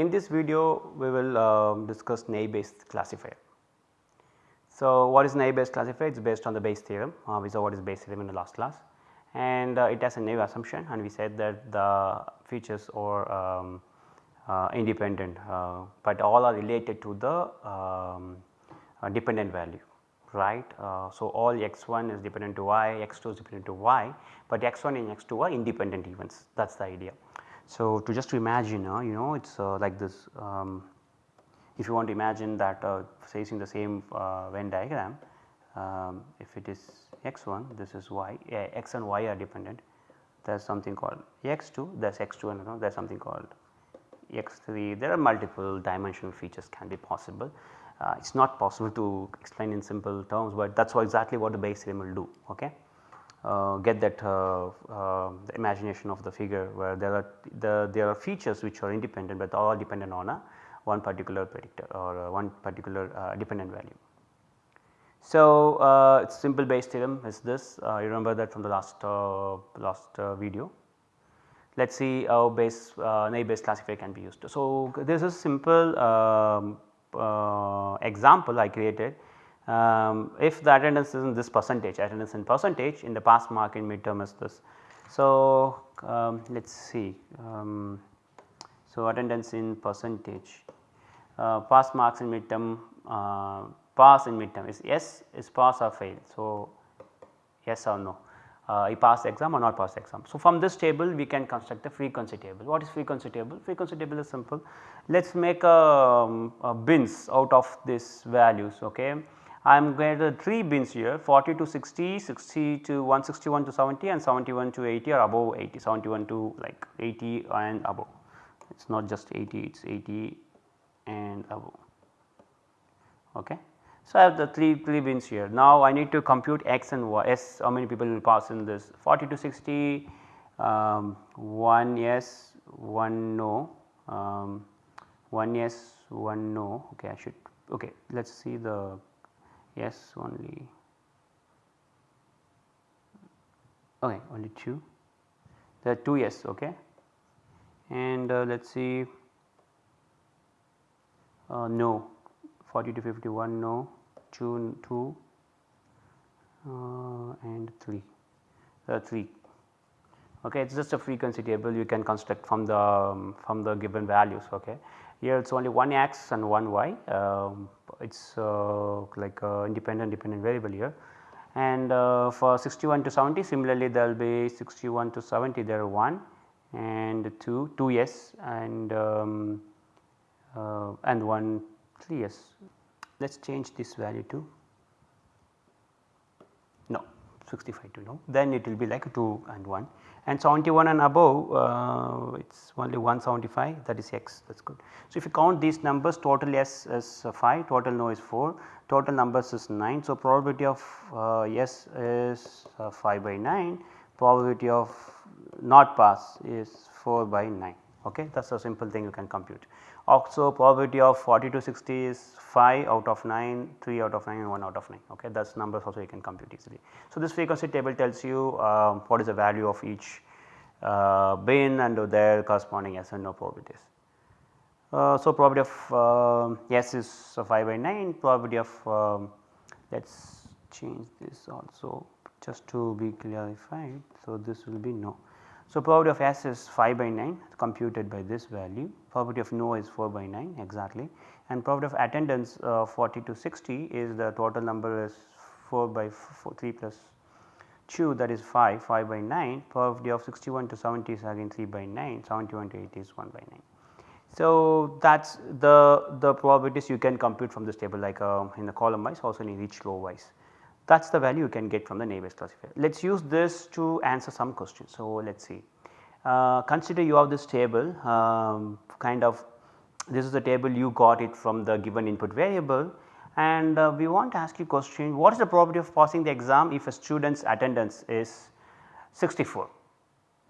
In this video we will uh, discuss naive Bayes classifier. So, what is naive Bayes classifier? It is based on the Bayes theorem, uh, we saw what is Bayes theorem in the last class and uh, it has a naive assumption and we said that the features are um, uh, independent, uh, but all are related to the um, uh, dependent value right. Uh, so, all x1 is dependent to y, x2 is dependent to y, but x1 and x2 are independent events that is the idea. So, to just imagine uh, you know it is uh, like this um, if you want to imagine that uh, facing the same uh, Venn diagram um, if it is x1 this is y x and y are dependent there is something called x2 there is x2 and there is something called x3 there are multiple dimensional features can be possible. Uh, it is not possible to explain in simple terms, but that is exactly what the Bayes theorem will do. Okay get that uh, uh, the imagination of the figure where there are the there are features which are independent, but all dependent on a one particular predictor or one particular dependent value. So, uh, it's simple Bayes theorem is this uh, you remember that from the last uh, last video. Let us see how Bayes naive Bayes classifier can be used. So, this is a simple um, example I created um, if the attendance is in this percentage attendance in percentage in the pass mark in midterm is this. So, um, let us see um, so attendance in percentage uh, pass marks in midterm uh, pass in midterm is yes is pass or fail. So, yes or no uh, I pass exam or not pass exam. So, from this table we can construct the frequency table. What is frequency table? Frequency table is simple. Let us make a, um, a bins out of these values. Okay. I am going to 3 bins here 40 to 60, 60 to 161 to 70 and 71 to 80 or above 80, 71 to like 80 and above. It is not just 80, it is 80 and above. Okay. So, I have the 3, 3 bins here. Now, I need to compute x and y, s how many people will pass in this 40 to 60, um, 1 yes, 1 no, um, 1 yes, 1 no, okay I should, okay let us see the yes only. Okay only 2 there are 2 yes okay? And uh, let us see. Uh, no. 40 to 51 no. 2 2 uh, and 3 there are 3 okay it is just a frequency table. You can construct from the um, from the given values okay here it is only one x and one y um, it is uh, like independent dependent variable here and uh, for 61 to 70 similarly there will be 61 to 70 there are 1 and 2 2 yes and um, uh, and 1 3 yes. Let us change this value to 65 to no then it will be like 2 and 1 and 71 and above uh, it is only 175 that is x that is good. So, if you count these numbers total yes is 5 total no is 4 total numbers is 9. So, probability of uh, yes is uh, 5 by 9 probability of not pass is 4 by 9 okay that is a simple thing you can compute. Also probability of 40 to 60 is 5 out of 9, 3 out of 9 and 1 out of 9 okay that is numbers also you can compute easily. So, this frequency table tells you uh, what is the value of each uh, bin and their corresponding yes and no probabilities. Uh, so, probability of uh, yes is 5 by 9 probability of um, let us change this also just to be clarified. So, this will be no. So, probability of S is 5 by 9 computed by this value, probability of no is 4 by 9 exactly. And probability of attendance uh, 40 to 60 is the total number is 4 by 4, 3 plus 2 that is 5, 5 by 9, probability of 61 to 70 is again 3 by 9, 71 to 80 is 1 by 9. So, that is the, the probabilities you can compute from this table like uh, in the column wise also in each row wise that is the value you can get from the naive Bayes classifier. Let us use this to answer some questions. So, let us see. Uh, consider you have this table um, kind of this is the table you got it from the given input variable. And uh, we want to ask you question. What is the probability of passing the exam if a student's attendance is 64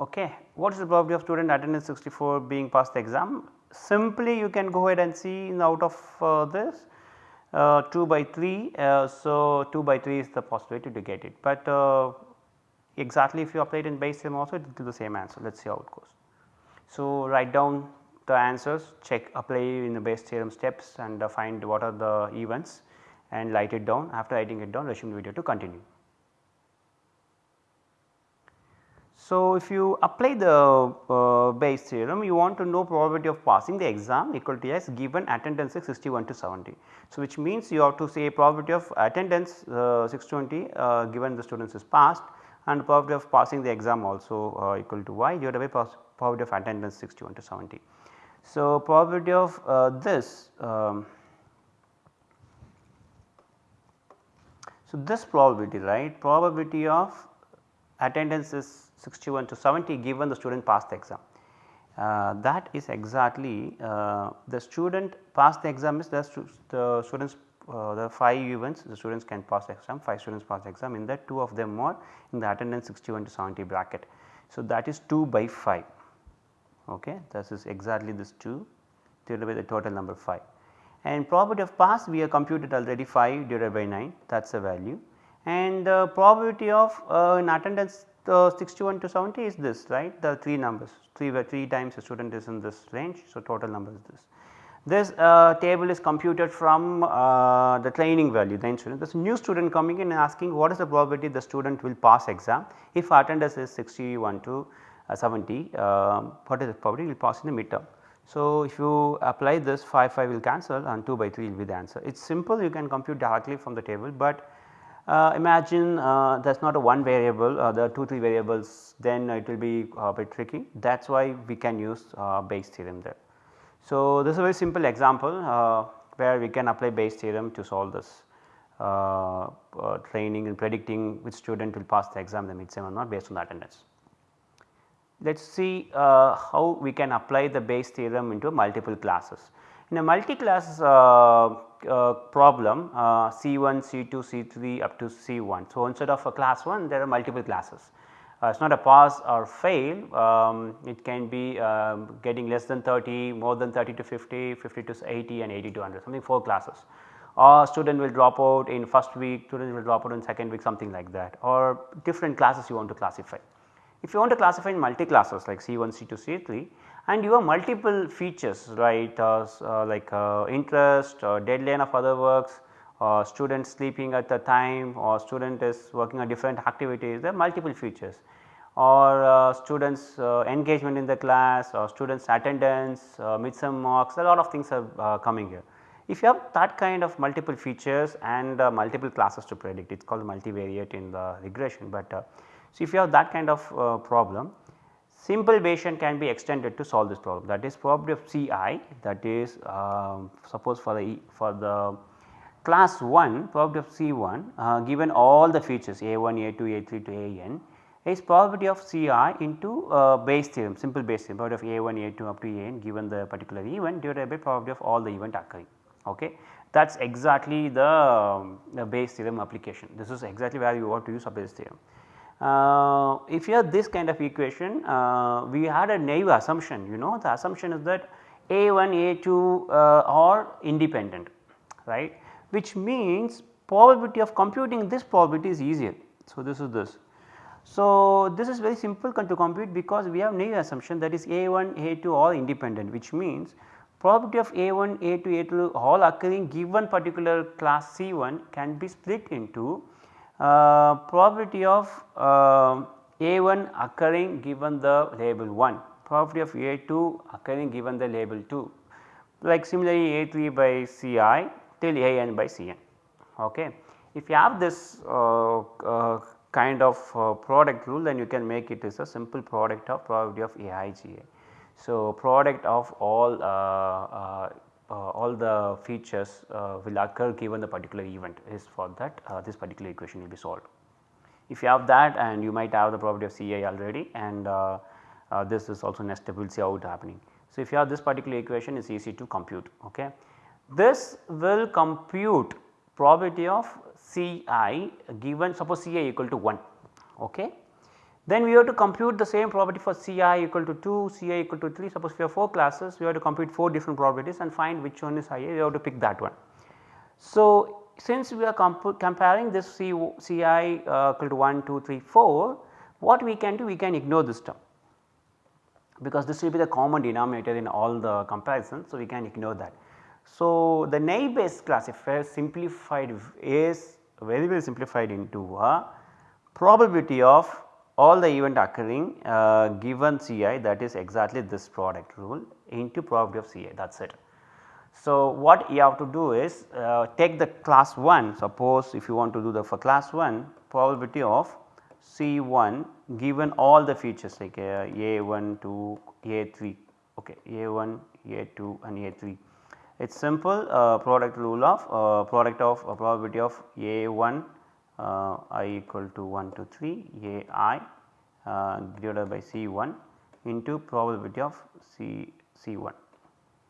okay. What is the probability of student attendance 64 being passed the exam? Simply you can go ahead and see out of uh, this uh, 2 by 3. Uh, so, 2 by 3 is the possibility to get it, but uh, exactly if you apply it in Bayes theorem also it will give the same answer let us see how it goes. So, write down the answers check apply in the Bayes theorem steps and uh, find what are the events and write it down after writing it down resume the video to continue. So, if you apply the uh, Bayes theorem you want to know probability of passing the exam equal to S given attendance is 61 to 70. So, which means you have to say probability of attendance uh, 620 uh, given the students is passed and probability of passing the exam also uh, equal to y divided by probability of attendance 61 to 70. So, probability of uh, this um, so this probability right probability of attendance is 61 to 70 given the student passed the exam. Uh, that is exactly uh, the student passed the exam is the, stu the students uh, the 5 events the students can pass the exam 5 students pass the exam. In that 2 of them are in the attendance 61 to 70 bracket. So, that is 2 by 5 okay? This is exactly this 2 divided by the total number 5 and probability of pass we have computed already 5 divided by 9 that is the value and uh, probability of uh, in attendance the 61 to 70 is this right the 3 numbers 3 by 3 times a student is in this range. So, total number is this. This uh, table is computed from uh, the training value the student this new student coming in and asking what is the probability the student will pass exam if attendance is 61 to uh, 70 um, what is the probability will pass in the midterm. So, if you apply this 5 5 will cancel and 2 by 3 will be the answer. It is simple you can compute directly from the table, but uh, imagine uh, there is not a one variable uh, there are 2 3 variables then it will be a bit tricky that is why we can use uh, Bayes theorem there. So, this is a very simple example uh, where we can apply Bayes theorem to solve this uh, training and predicting which student will pass the exam the midsem or not based on the attendance. Let us see how we can apply the Bayes theorem into multiple classes. In a multi-class uh, uh, problem uh, C1, C2, C3 up to C1. So, instead of a class 1 there are multiple classes. Uh, it is not a pass or fail, um, it can be um, getting less than 30, more than 30 to 50, 50 to 80 and 80 to 100 something 4 classes or student will drop out in first week, student will drop out in second week something like that or different classes you want to classify. If you want to classify in multi classes like C1, C2, C3 and you have multiple features right? Uh, uh, like uh, interest or deadline of other works or student sleeping at the time or student is working on different activities. There are multiple features. Or uh, students uh, engagement in the class or students attendance, uh, midsem marks a lot of things are coming here. If you have that kind of multiple features and multiple classes to predict it is called multivariate in the regression, but so if you have that kind of problem simple Bayesian can be extended to solve this problem that is probability of Ci that is um, suppose for the for the class 1 probability of C1 uh, given all the features A1, A2, A3 to AN is probability of Ci into uh, theorem simple Bayes theorem probability of A1, A2 up to AN given the particular event divided by probability of all the event occurring. Okay. That is exactly the, um, the theorem application this is exactly where you want to use a Bayes theorem. Uh, if you have this kind of equation uh, we had a naive assumption you know the assumption is that A1 A2 uh, are independent right which means probability of computing this probability is easier. So, this is this. So, this is very simple to compute because we have naive assumption that is A1 A2 all independent which means probability of A1 A2 A2 all occurring given particular class C1 can be split into uh, probability of uh, A1 occurring given the label 1, probability of A2 occurring given the label 2 like similarly A3 by Ci till AN by Cn. Okay. If you have this uh, uh, kind of product rule then you can make it as a simple product of probability of AIGA. So, product of all all the features uh, will occur given the particular event is for that uh, this particular equation will be solved. If you have that and you might have the probability of Ci already and this is also nested we will see how it happening. So, if you have this particular equation it is easy to compute. Okay. This will compute probability of Ci given suppose Ci equal to 1. Okay. Then we have to compute the same probability for Ci equal to 2, Ci equal to 3 suppose we have 4 classes we have to compute 4 different probabilities and find which one is higher we have to pick that one. So, since we are comparing this C, Ci uh, equal to 1, 2, 3, 4 what we can do we can ignore this term because this will be the common denominator in all the comparisons. So, we can ignore that. So, the naive classifier simplified is very very simplified into a probability of all the event occurring uh, given Ci that is exactly this product rule into probability of Ci that is it. So, what you have to do is uh, take the class 1 suppose if you want to do the for class 1 probability of C1 given all the features like uh, A1 to A3 okay A1, A2 and A3. It is simple uh, product rule of uh, product of uh, probability of A1 uh, i equal to 1 to 3 ai uh, divided by C1 into probability of C C1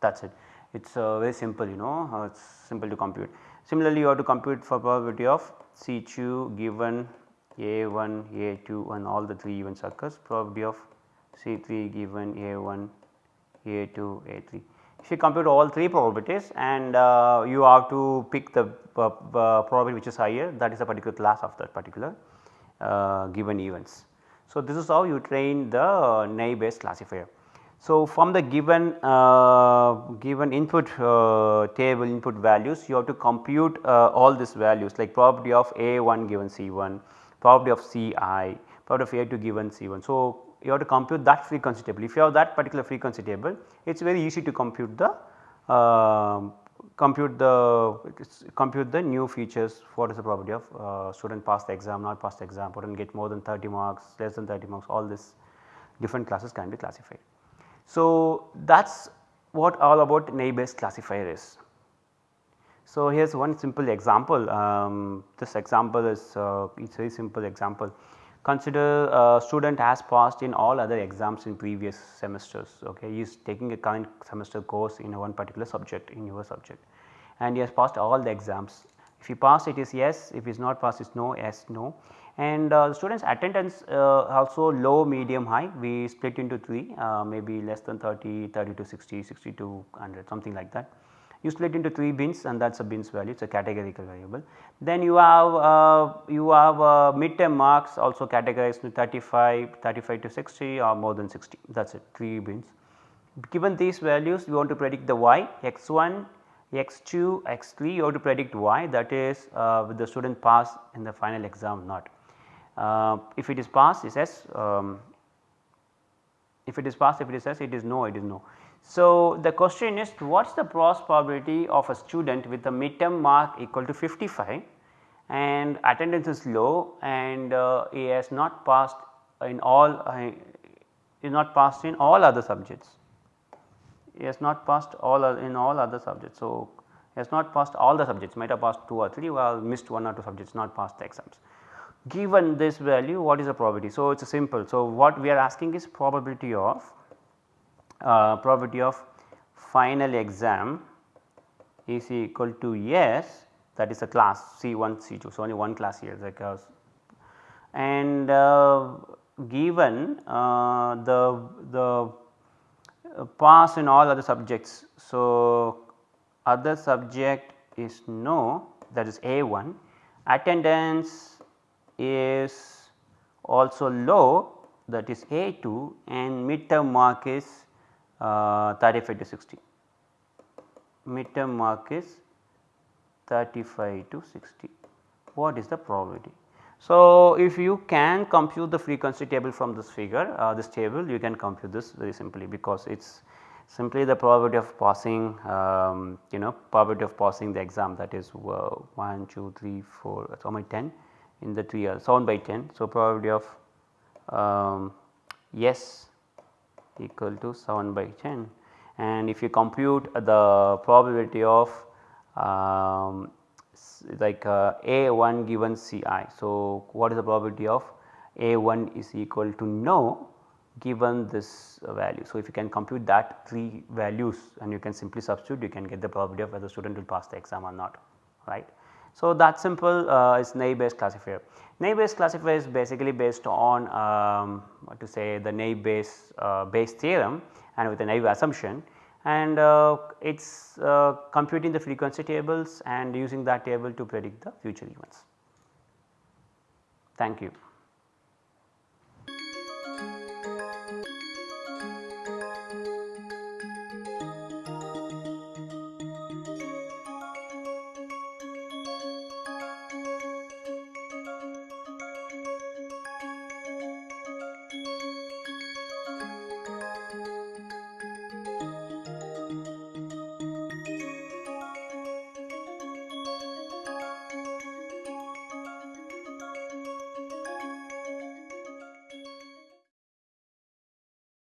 that is it. It is uh, very simple you know it is simple to compute. Similarly, you have to compute for probability of C2 given A1, A2 and all the 3 events occurs probability of C3 given A1, A2, A3. If you compute all 3 probabilities and uh, you have to pick the uh, uh, probability which is higher that is a particular class of that particular uh, given events. So, this is how you train the naive Bayes classifier. So, from the given uh, given input uh, table input values you have to compute uh, all these values like probability of A1 given C1, probability of Ci, probability of A2 given C1. So, you have to compute that frequency table. If you have that particular frequency table it is very easy to compute the uh, compute the compute the new features what is the probability of uh, student pass the exam not pass the exam or get more than 30 marks less than 30 marks all this different classes can be classified. So, that is what all about naive classifier is. So, here is one simple example um, this example is uh, it's very simple example consider a student has passed in all other exams in previous semesters okay? He is taking a current semester course in one particular subject in your subject and he has passed all the exams. If he passed it is yes. If he is not passed it is no yes no. And uh, students attendance uh, also low medium high. We split into 3 uh, maybe less than 30 30 to 60 60 to 100 something like that you split into 3 bins and that is a bins value it is a categorical variable. Then you have uh, you have uh, midterm marks also categorized to 35 35 to 60 or more than 60 that is it 3 bins. Given these values you want to predict the y x1 x2 x3 you have to predict y that is uh, with the student pass in the final exam not. Uh, if it is passed it says um, if it is passed if it is says it is no it is no. So, the question is what is the cross probability of a student with a midterm mark equal to 55 and attendance is low and uh, he has not passed in all uh, is not passed in all other subjects. He has not passed all in all other subjects. So, he has not passed all the subjects might have passed 2 or 3 or missed 1 or 2 subjects not passed the exams. Given this value what is the probability? So, it is simple. So, what we are asking is probability of uh, probability of final exam is equal to yes that is a class C1 C2. So, only one class here because and uh, given uh, the the pass in all other subjects. So, other subject is no that is A1 attendance is also low that is A2 and midterm mark is uh, 35 to 60. Midterm mark is 35 to 60. What is the probability? So, if you can compute the frequency table from this figure, uh, this table you can compute this very simply because it is simply the probability of passing um, you know probability of passing the exam that is uh, 1, 2, 3, 4 so many 10 in the 3 years 7 by 10. So, probability of um, yes equal to 7 by 10 and if you compute the probability of um, like uh, A1 given Ci. So, what is the probability of A1 is equal to no given this value. So, if you can compute that 3 values and you can simply substitute you can get the probability of whether student will pass the exam or not right. So, that simple uh, is naive Bayes classifier. Naive Bayes classifier is basically based on um, what to say the naive Bayes uh, Bayes theorem and with a naive assumption and uh, it is uh, computing the frequency tables and using that table to predict the future events. Thank you.